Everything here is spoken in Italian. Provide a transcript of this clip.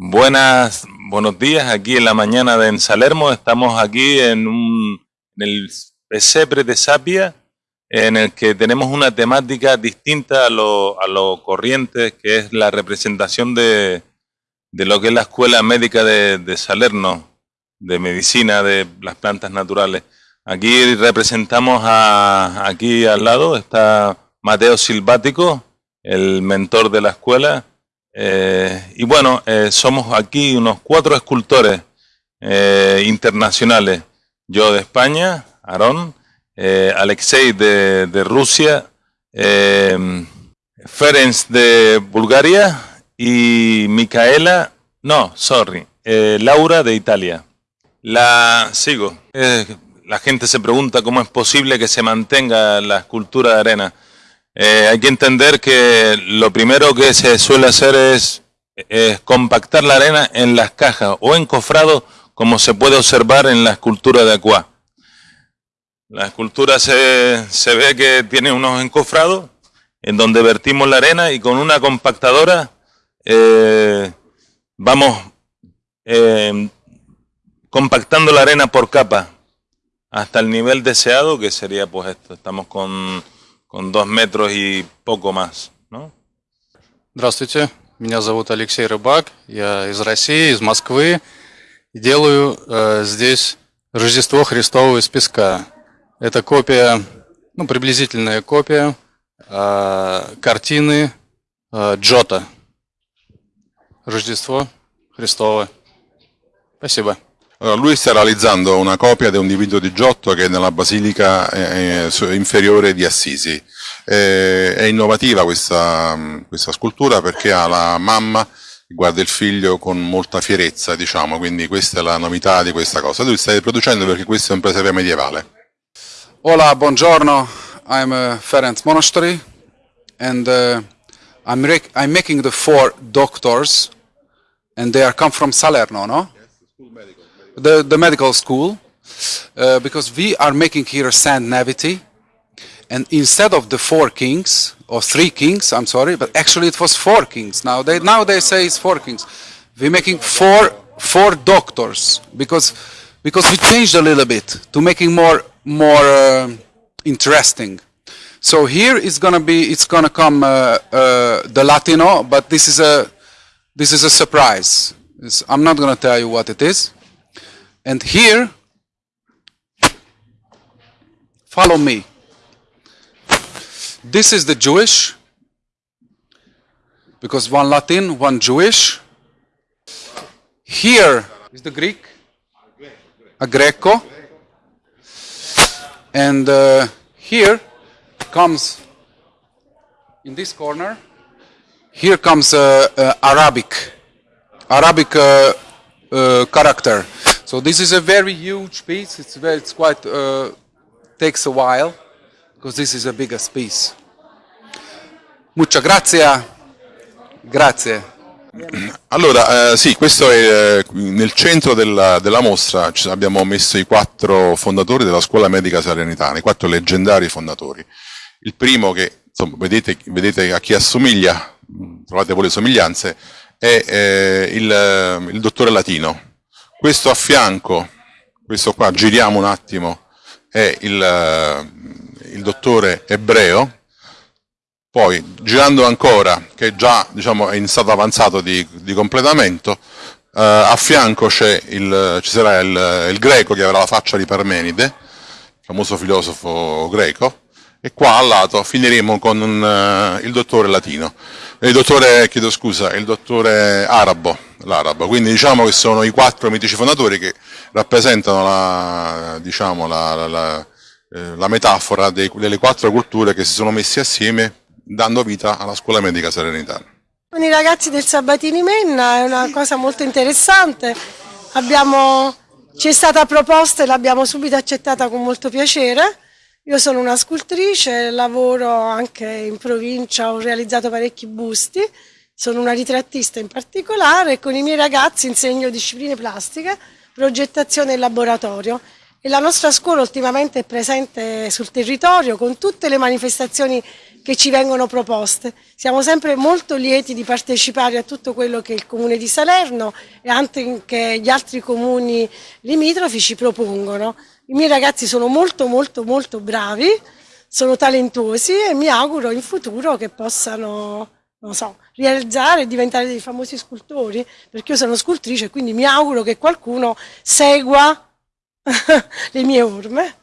Buenas, buenos días. Aquí en la mañana de en Salermo estamos aquí en, un, en el pesebre de Sapia, en el que tenemos una temática distinta a lo, a lo corriente, que es la representación de, de lo que es la Escuela Médica de, de Salerno, de medicina de las plantas naturales. Aquí representamos a, aquí al lado está Mateo Silvático, el mentor de la escuela, eh, y bueno, eh, somos aquí unos cuatro escultores eh, internacionales. Yo de España, Aarón, Alexei de, de Rusia, Ferenc de Bulgaria y Micaela, no, sorry, Laura de Italia. La sigo. La gente se pregunta cómo es posible que se mantenga la escultura de arena. Eh, hay que entender que lo primero que se suele hacer es, compactar la arena en las cajas o encofrado, como se puede observar en la escultura de Aqua. La escultura se, se ve que tiene unos encofrados en donde vertimos la arena y con una compactadora eh, vamos eh, compactando la arena por capa hasta el nivel deseado que sería pues esto. Estamos con con dos метров и поco más, ¿no? Здравствуйте, меня зовут Алексей Рыбак, я из России, из Москвы. Делаю э, здесь Рождество Христово из песка. Это копия, ну, приблизительная копия э, картины э, Джота. Рождество Христово. Спасибо. Allora, lui sta realizzando una copia di un dipinto di Giotto che è nella basilica eh, eh inferiore di Assisi. Eh, è innovativa questa, questa, scultura perché ha la mamma che guarda il figlio con molta fierezza, diciamo, quindi questa è la novità di questa cosa. Tu stai producendo perché questo è un presepe medievale. Hola, buongiorno, I'm uh, Ferenc Monastery and uh, I'm, I'm making the four doctors and they are come from Salerno, no? Yes, the, the medical school uh, because we are making here a sand navity and instead of the four kings or three kings I'm sorry but actually it was four kings. Now they now they say it's four kings. We're making four four doctors because because we changed a little bit to making more more uh, interesting. So here it's gonna be it's gonna come uh, uh the Latino but this is a this is a surprise. It's, I'm not gonna tell you what it is and here, follow me. This is the Jewish, because one Latin, one Jewish. Here is the Greek, a Greco. And uh, here comes, in this corner, here comes uh, uh, Arabic, Arabic uh, uh, character. So this is a very huge piece. It's, very, it's quite, uh, takes a while, because this is a biggest piece. Muchas grazie. Grazie. Allora, eh, sì, questo è eh, nel centro della, della mostra abbiamo messo i quattro fondatori della scuola medica salernitana, i quattro leggendari fondatori. Il primo che, insomma, vedete, vedete a chi assomiglia, trovate voi le somiglianze, è eh, il, il dottore latino, questo a fianco, questo qua, giriamo un attimo, è il, eh, il dottore ebreo, poi girando ancora, che già diciamo, è in stato avanzato di, di completamento, eh, a fianco il, ci sarà il, il, greco che avrà la faccia di Parmenide, famoso filosofo greco, e qua al lato finiremo con un, uh, il dottore latino, il dottore, chiedo scusa, il dottore arabo, l'arabo. Quindi diciamo che sono i quattro mitici fondatori che rappresentano la, diciamo, la, la, eh, la metafora dei, delle quattro culture che si sono messi assieme dando vita alla scuola medica serenitana. Con i ragazzi del Sabatini Menna è una cosa molto interessante, ci è stata proposta e l'abbiamo subito accettata con molto piacere. Io sono una scultrice, lavoro anche in provincia, ho realizzato parecchi busti, sono una ritrattista in particolare e con i miei ragazzi insegno discipline plastiche, progettazione e laboratorio e la nostra scuola ultimamente è presente sul territorio con tutte le manifestazioni che ci vengono proposte. Siamo sempre molto lieti di partecipare a tutto quello che il Comune di Salerno e anche gli altri comuni limitrofi ci propongono. I miei ragazzi sono molto molto molto bravi, sono talentuosi e mi auguro in futuro che possano non so, realizzare e diventare dei famosi scultori, perché io sono scultrice quindi mi auguro che qualcuno segua le mie orme.